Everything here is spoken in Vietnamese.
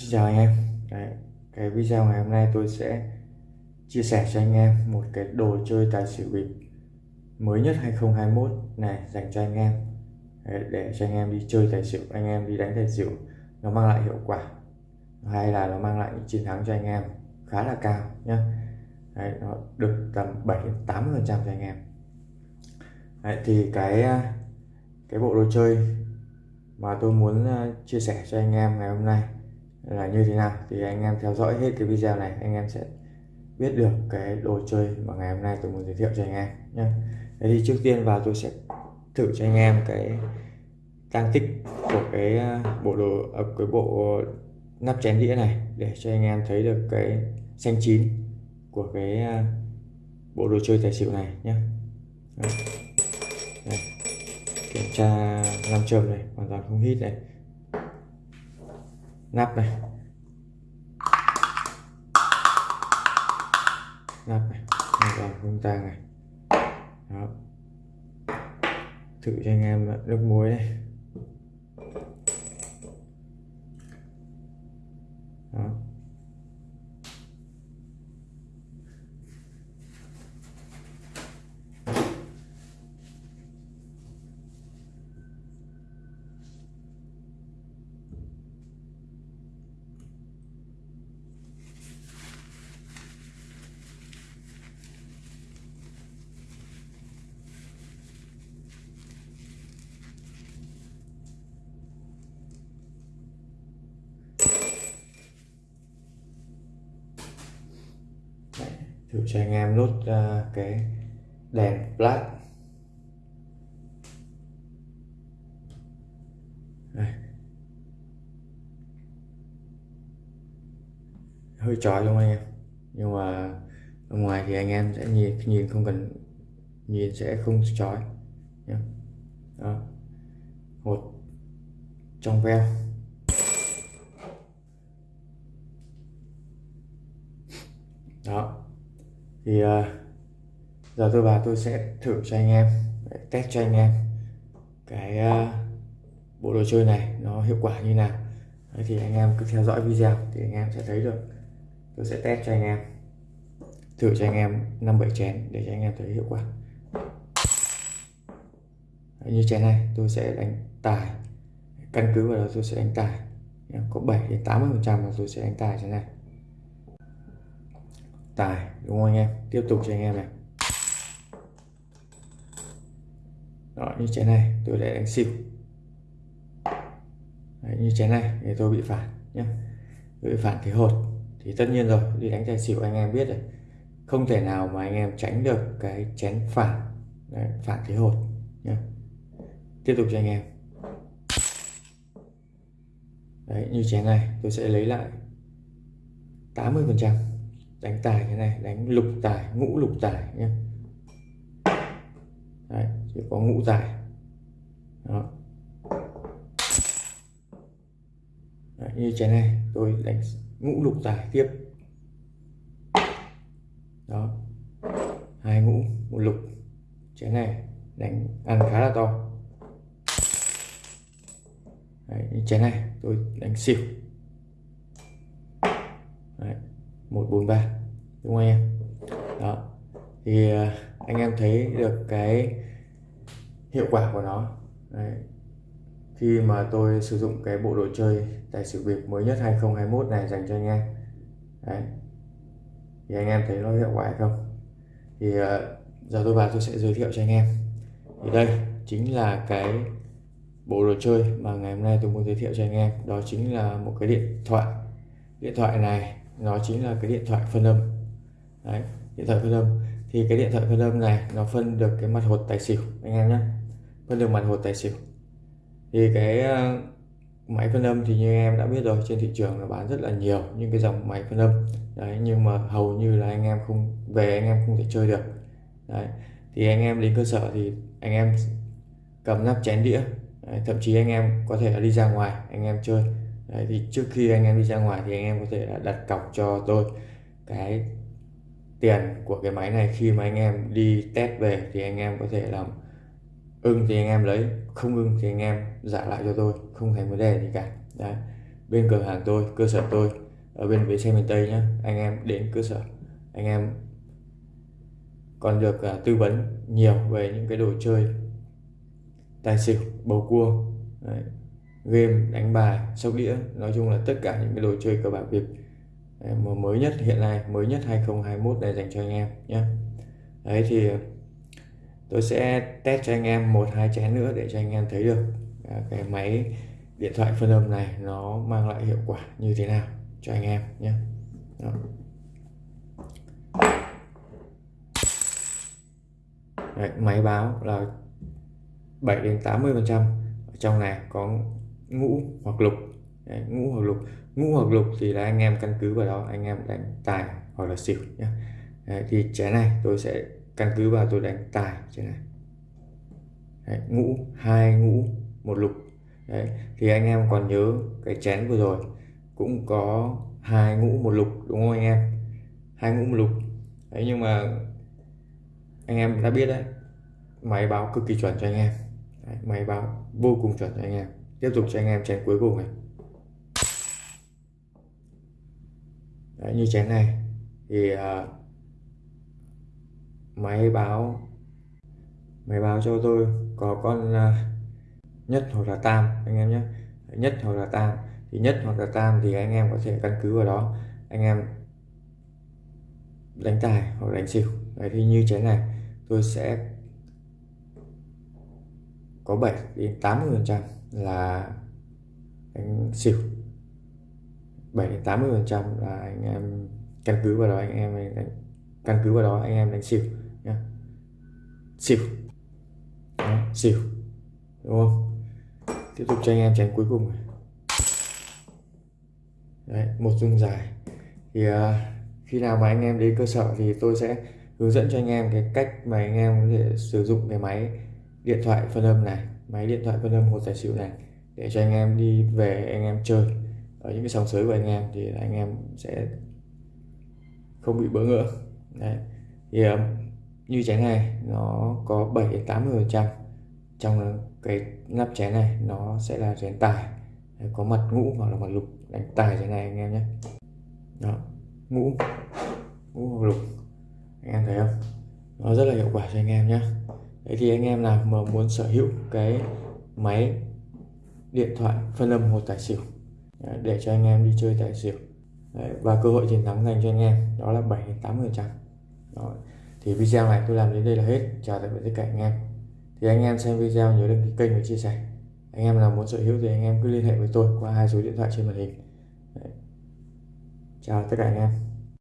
Xin chào anh em. Đấy, cái video ngày hôm nay tôi sẽ chia sẻ cho anh em một cái đồ chơi tài xỉu bịp mới nhất 2021 này dành cho anh em. Đấy, để cho anh em đi chơi tài xỉu anh em đi đánh tài xỉu nó mang lại hiệu quả hay là nó mang lại những chiến thắng cho anh em khá là cao nhé Đấy, nó được tầm 7 đến 80 phần trăm cho anh em. Đấy, thì cái à, cái bộ đồ chơi mà tôi muốn à, chia sẻ cho anh em ngày hôm nay là như thế nào. Thì anh em theo dõi hết cái video này, anh em sẽ biết được cái đồ chơi mà ngày hôm nay tôi muốn giới thiệu cho anh em nhé. Thế thì trước tiên vào tôi sẽ thử cho anh em cái tăng tích của cái à, bộ đồ à, cái bộ nắp chén đĩa này để cho anh em thấy được cái xanh chín của cái à, bộ đồ chơi tài xỉu này nhé. Đây. Kiểm tra nam châm này, hoàn toàn không hít này nắp này. Nắp này. Hoàn không tang này. Đó. Thử cho anh em nước muối này. Đó. Thử cho anh em nút uh, cái đèn flash Đây. hơi chói luôn không anh em. Nhưng mà ở ngoài thì anh em sẽ nhìn nhìn không cần nhìn sẽ không chói. Nhé đó. Trong veo. Đó thì uh, giờ tôi vào tôi sẽ thử cho anh em test cho anh em cái uh, bộ đồ chơi này nó hiệu quả như nào. Đấy, thì anh em cứ theo dõi video thì anh em sẽ thấy được. Tôi sẽ test cho anh em thử cho anh em năm bảy chén để cho anh em thấy hiệu quả. Đấy, như chén này tôi sẽ đánh tài. Căn cứ vào đó tôi sẽ đánh tài. Có 7 đến 80 phần trăm là tôi sẽ đánh tài chén này tài đúng không anh em? Tiếp tục cho anh em này. Đó như chén này tôi để đánh xỉu. Đấy, như chén này thì tôi bị phản nhé bị phản thế hột. Thì tất nhiên rồi đi đánh tài xỉu anh em biết rồi. Không thể nào mà anh em tránh được cái chén phản Đấy, phản thế hột nhé tiếp tục cho anh em. Đấy, như chén này tôi sẽ lấy lại 80 phần trăm đánh tài thế này đánh lục tài ngũ lục tài nhé Đấy, chỉ có ngũ tài. Đó. Đấy, như trái này tôi đánh ngũ lục tài tiếp. Đó. Hai ngũ một lục. Trái này đánh ăn khá là to. Đấy, như trái này tôi đánh xỉu Đấy, 143 đúng không em? Đó. Thì à, anh em thấy được cái hiệu quả của nó. Đấy. khi mà tôi sử dụng cái bộ đồ chơi tài xỉu bịp mới nhất 2021 này dành cho anh em. Đấy. thì anh em thấy nó hiệu quả hay không? Thì uh, giờ tôi vào tôi sẽ giới thiệu cho anh em. Thì đây chính là cái bộ đồ chơi mà ngày hôm nay tôi muốn giới thiệu cho anh em. Đó chính là một cái điện thoại. Điện thoại này nó chính là cái điện thoại phân âm. Đấy, điện thoại phân âm. Thì cái điện thoại phân âm này nó phân được cái mặt hột tài xỉu anh em nhé. Phân được mặt hột tài xỉu. Thì cái ờ, máy phân âm thì như em đã biết rồi trên thị trường nó bán rất là nhiều những cái dòng máy phân âm. Đấy nhưng mà hầu như là anh em không về anh em không thể chơi được. Đấy thì anh em đến cơ sở thì anh em cầm nắp chén đĩa. Đấy, thậm chí anh em có thể đi ra ngoài anh em chơi đấy, thì trước khi anh em đi ra ngoài thì anh em có thể là đặt cọc cho tôi cái tiền của cái máy này khi mà anh em đi test về thì anh em có thể làm ưng thì anh em lấy không ưng thì anh em giả lại cho tôi không thành vấn đề gì cả đấy bên cửa hàng tôi cơ sở tôi ở bên bến xe miền Tây nhé anh em đến cơ sở anh em còn được uh, tư vấn nhiều về những cái đồ chơi tài xỉu bầu cua Đấy game đánh bài sóc đĩa. Nói chung là tất cả những cái đồ chơi cờ bạc việt à, mà mới nhất hiện nay mới nhất 2021 này dành cho anh em nhé. Đấy thì à, tôi sẽ test cho anh em một hai chén nữa để cho anh em thấy được à, cái máy điện thoại phân âm này nó mang lại hiệu quả như thế nào cho anh em nhé. Đó. Đấy, máy báo là 7 đến 80 phần trăm. Trong này có ngũ hoặc lục. Đấy, ngũ hoặc lục. Ngũ hoặc lục thì là anh em căn cứ vào đó anh em đánh tài hoặc là xỉu nhé Đấy, thì chén này tôi sẽ căn cứ vào tôi đánh tài trên này. Đấy, ngũ hai ngũ một lục. Đấy, thì anh em còn nhớ cái chén vừa rồi cũng có hai ngũ một lục đúng không anh em? Hai ngũ một lục. Đấy nhưng mà anh em đã biết đấy máy báo cực kỳ chuẩn cho anh em. Đấy, máy báo vô cùng chuẩn cho anh em tiếp tục cho anh em chén cuối cùng này. Đấy, như chén này thì uh, máy báo máy báo cho tôi có con uh, nhất hoặc là tam anh em nhé. Nhất hoặc là tam. Thì nhất hoặc là tam thì anh em có thể căn cứ vào đó. Anh em đánh tài hoặc đánh xỉu. Đấy thì như chén này tôi sẽ có 7 đến 80 phần trăm là anh xỉu 7 đến 80 phần trăm là anh em căn cứ vào đó anh em đánh, căn cứ vào đó anh em đánh xỉu nhá. xỉu. Đó, xỉu. Đúng không? Tiếp tục cho anh em tránh cuối cùng này. Đấy, một dung dài. Thì uh, khi nào mà anh em đến cơ sở thì tôi sẽ hướng dẫn cho anh em cái cách mà anh em có thể sử dụng cái máy điện thoại phân âm này, máy điện thoại phân âm hột tài xỉu này để cho anh em đi về anh em chơi. Ở những cái sòng sới của anh em thì anh em sẽ không bị bỡ ngỡ. Đấy. Thì ờ, như chén này, nó có 7 đến 80 phần trăm trong cái nắp chén này nó sẽ là chén tài. Có mặt ngũ hoặc là mặt lục. Đánh tài trái này anh em nhé. Đó, ngũ ngũ hoặc lục. Anh em thấy không? Nó rất là hiệu quả cho anh em nhé. Thế thì anh em nào mà muốn sở hữu cái máy điện thoại phân âm hột tài xỉu à, để cho anh em đi chơi tài xỉu đấy, và cơ hội chiến thắng dành cho anh em đó là 7 80 phần trăm. Thì video này tôi làm đến đây là hết. Chào tạm biệt tất cả anh em. Thì anh em xem video nhớ đăng ký kênh và chia sẻ. Anh em nào muốn sở hữu thì anh em cứ liên hệ với tôi qua hai số điện thoại trên màn hình. Đấy. chào tất cả anh em.